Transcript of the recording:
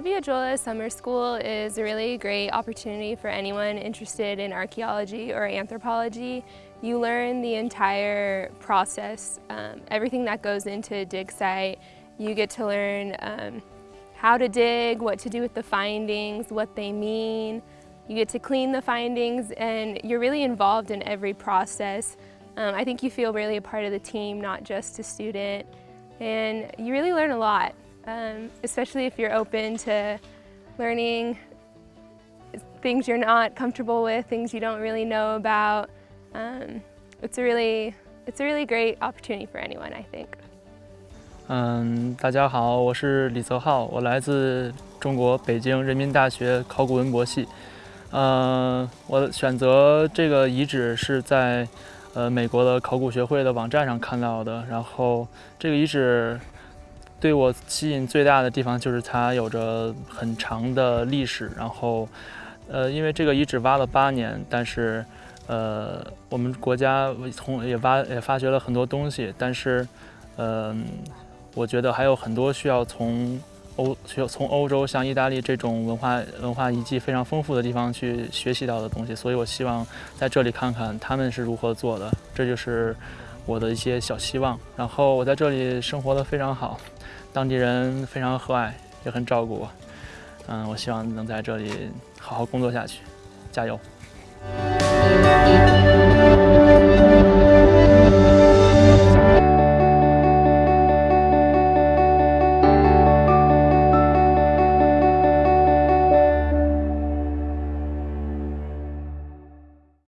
Abbiajuola Summer School is a really great opportunity for anyone interested in archaeology or anthropology. You learn the entire process, um, everything that goes into a dig site. You get to learn um, how to dig, what to do with the findings, what they mean. You get to clean the findings and you're really involved in every process. Um, I think you feel really a part of the team, not just a student. And you really learn a lot um, especially if you're open to learning things you're not comfortable with, things you don't really know about. Um, it's a really, it's a really great opportunity for anyone, I think. 嗯，大家好，我是李泽浩，我来自中国北京人民大学考古文博系。呃，我选择这个遗址是在呃美国的考古学会的网站上看到的，然后这个遗址 对我吸引最大的地方就是它有着很长的历史，然后，呃，因为这个遗址挖了八年，但是，呃，我们国家从也挖也发掘了很多东西，但是，嗯，我觉得还有很多需要从欧需要从欧洲像意大利这种文化文化遗迹非常丰富的地方去学习到的东西，所以我希望在这里看看他们是如何做的，这就是我的一些小希望。然后我在这里生活的非常好。当地人非常和蔼，也很照顾我。嗯，我希望能在这里好好工作下去，加油！